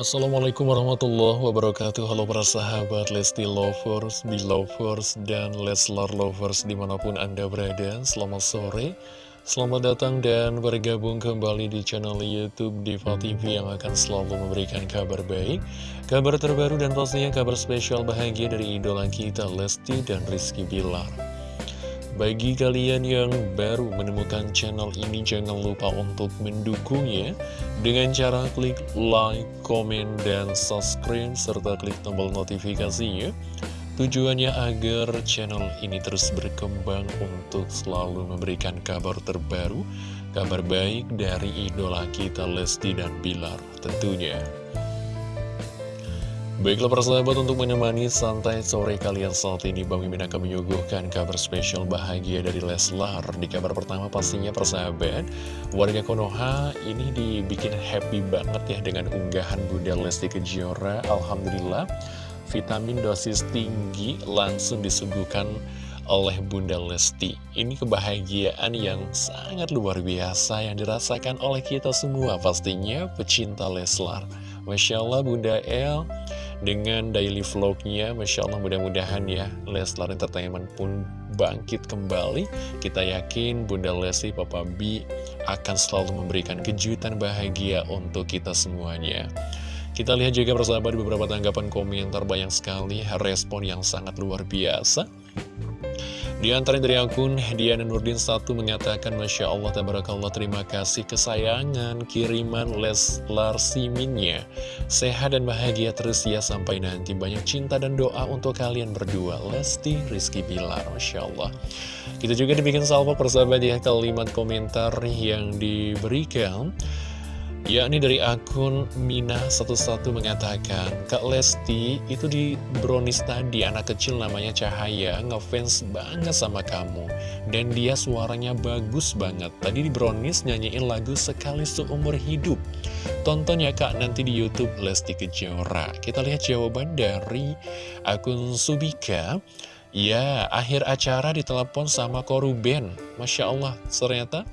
Assalamualaikum warahmatullahi wabarakatuh. Halo para sahabat Lesti Lovers, Belovers, dan Leslar Lovers di mana pun anda berada. Selamat sore Selamat datang dan bergabung kembali di channel Youtube Diva TV yang akan selalu memberikan kabar baik Kabar terbaru dan pastinya kabar spesial bahagia dari idola kita Lesti dan Rizky Bilar bagi kalian yang baru menemukan channel ini, jangan lupa untuk mendukungnya dengan cara klik like, komen, dan subscribe, serta klik tombol notifikasinya. Tujuannya agar channel ini terus berkembang untuk selalu memberikan kabar terbaru, kabar baik dari idola kita Lesti dan Bilar tentunya. Baiklah persahabat untuk menemani santai sore kalian saat ini Bang Mimin akan menyuguhkan kabar spesial bahagia dari Leslar. Di kabar pertama pastinya persahabat Warga Konoha ini dibikin happy banget ya dengan unggahan Bunda Lesti Kejora. Alhamdulillah vitamin dosis tinggi langsung disuguhkan oleh Bunda Lesti. Ini kebahagiaan yang sangat luar biasa yang dirasakan oleh kita semua pastinya pecinta Leslar. Masya Allah Bunda El dengan daily vlognya Masya Allah mudah-mudahan ya Leslar Entertainment pun bangkit kembali. Kita yakin Bunda Lesti Papa B akan selalu memberikan kejutan bahagia untuk kita semuanya. Kita lihat juga persahabat beberapa tanggapan komentar banyak sekali respon yang sangat luar biasa di antara dari akun Diana Nurdin 1 mengatakan Masya Allah Tabarakallah terima kasih kesayangan kiriman Leslar Siminnya. Sehat dan bahagia terus ya sampai nanti. Banyak cinta dan doa untuk kalian berdua. Lesti Rizky Bilar Masya Allah. Kita juga dibikin salvo persahabat ya kalimat komentar yang diberikan yakni dari akun Mina11 mengatakan Kak Lesti itu di brownies tadi anak kecil namanya Cahaya ngefans banget sama kamu. Dan dia suaranya bagus banget. Tadi di brownies nyanyiin lagu sekali seumur hidup. Tonton ya kak nanti di Youtube Lesti Kejora. Kita lihat jawaban dari akun Subika. Ya, akhir acara ditelepon sama Koruben. Masya Allah, ternyata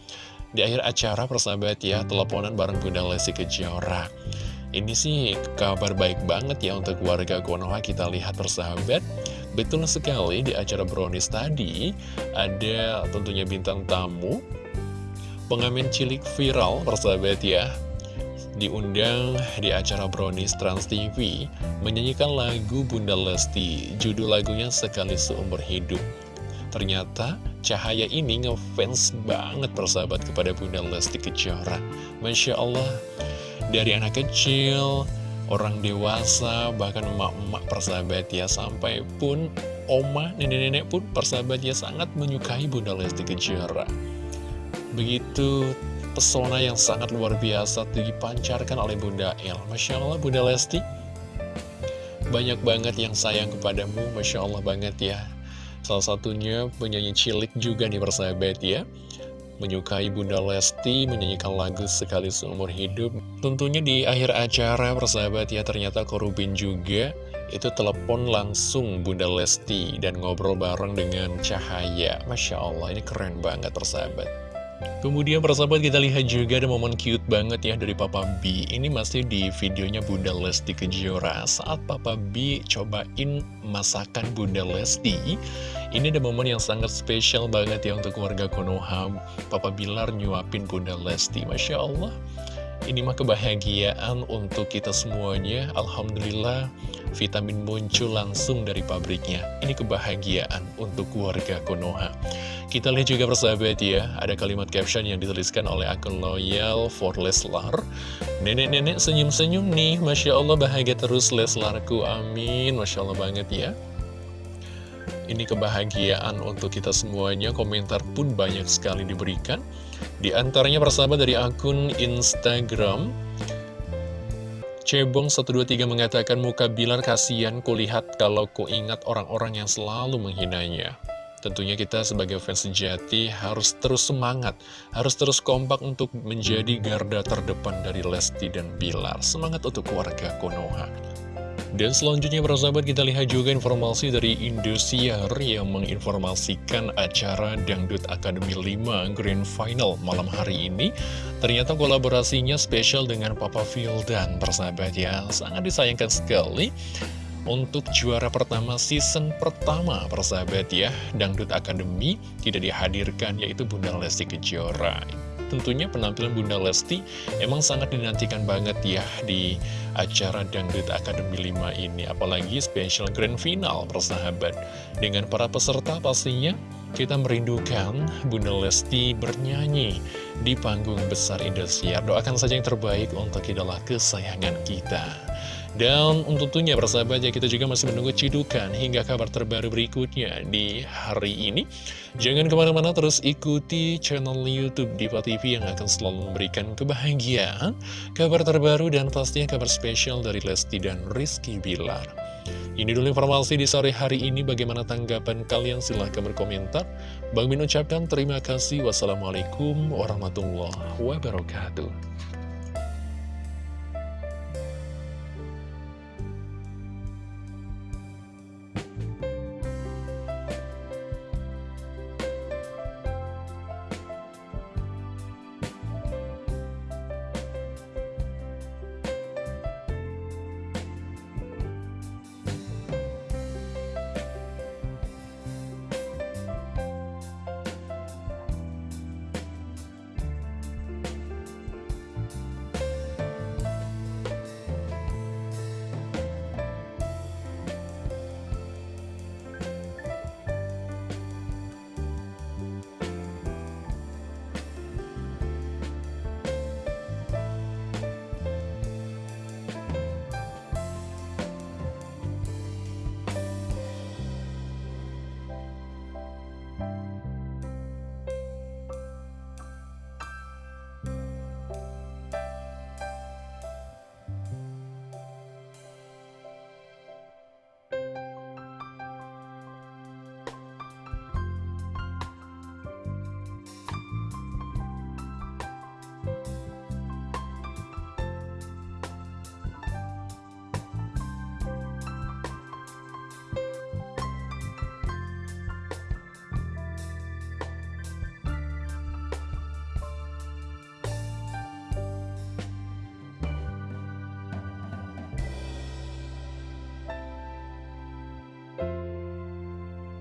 di akhir acara persahabat ya, teleponan bareng Bunda Lesti Kejora. Ini sih kabar baik banget ya untuk warga Konoha kita lihat persahabat. Betul sekali di acara brownies tadi ada tentunya bintang tamu pengamen cilik viral persahabat ya diundang di acara Brownies Trans TV menyanyikan lagu Bunda Lesti judul lagunya Sekali Seumur Hidup Ternyata Cahaya ini ngefans banget persahabat kepada Bunda Lesti Kejora. Masya Allah Dari anak kecil, orang dewasa, bahkan emak-emak persahabat ya Sampai pun oma, nenek-nenek pun persahabat ya sangat menyukai Bunda Lesti Kejora. Begitu pesona yang sangat luar biasa dipancarkan oleh Bunda El. Masya Allah Bunda Lesti Banyak banget yang sayang kepadamu Masya Allah banget ya Salah satunya penyanyi cilik juga nih persahabat ya. Menyukai Bunda Lesti menyanyikan lagu sekali seumur hidup. Tentunya di akhir acara persahabat ya ternyata Korubin juga Itu telepon langsung Bunda Lesti dan ngobrol bareng dengan Cahaya. Masya Allah ini keren banget persahabat Kemudian persahabat kita lihat juga ada momen cute banget ya dari Papa B. Ini masih di videonya Bunda Lesti Kejora. Saat Papa B cobain masakan Bunda Lesti Ini ada momen yang sangat spesial banget ya untuk keluarga Konoha. Papa Bilar nyuapin Bunda Lesti. Masya Allah Ini mah kebahagiaan untuk kita semuanya. Alhamdulillah vitamin muncul langsung dari pabriknya. Ini kebahagiaan untuk keluarga Konoha kita lihat juga persahabat ya, ada kalimat caption yang dituliskan oleh akun loyal for Leslar. Nenek-nenek senyum-senyum nih, Masya Allah bahagia terus Leslarku, amin. Masya Allah banget ya. Ini kebahagiaan untuk kita semuanya, komentar pun banyak sekali diberikan. Di antaranya persahabat dari akun Instagram, Cebong123 mengatakan muka Bilar kasihan kulihat kalau ku ingat orang-orang yang selalu menghinanya. Tentunya kita sebagai fans sejati harus terus semangat, harus terus kompak untuk menjadi garda terdepan dari Lesti dan Bilar. Semangat untuk keluarga Konoha. Dan selanjutnya para sahabat kita lihat juga informasi dari Indosiar yang menginformasikan acara Dangdut Academy 5 Grand Final malam hari ini. Ternyata kolaborasinya spesial dengan Papa dan persahabat ya, sangat disayangkan sekali. Untuk juara pertama season pertama persahabat ya Dangdut Academy tidak dihadirkan yaitu Bunda Lesti Kejora tentunya penampilan Bunda Lesti emang sangat dinantikan banget ya di acara Dangdut Academy 5 ini. Apalagi special grand final persahabat. Dengan para peserta pastinya kita merindukan Bunda Lesti bernyanyi di panggung besar Indosiar. Doakan saja yang terbaik untuk idola kesayangan kita. Dan tentunya persahabat ya kita juga masih menunggu cidukan hingga kabar terbaru berikutnya di hari ini. Jangan ke mana-mana terus ikuti channel Youtube Diva TV yang akan selalu memberikan kebahagiaan, kabar terbaru dan pastinya kabar spesial dari Lesti dan Rizky Bilar. Ini dulu informasi di sore hari ini. Bagaimana tanggapan kalian? Silahkan berkomentar. Bang Min ucapkan terima kasih. Wassalamualaikum warahmatullahi wabarakatuh.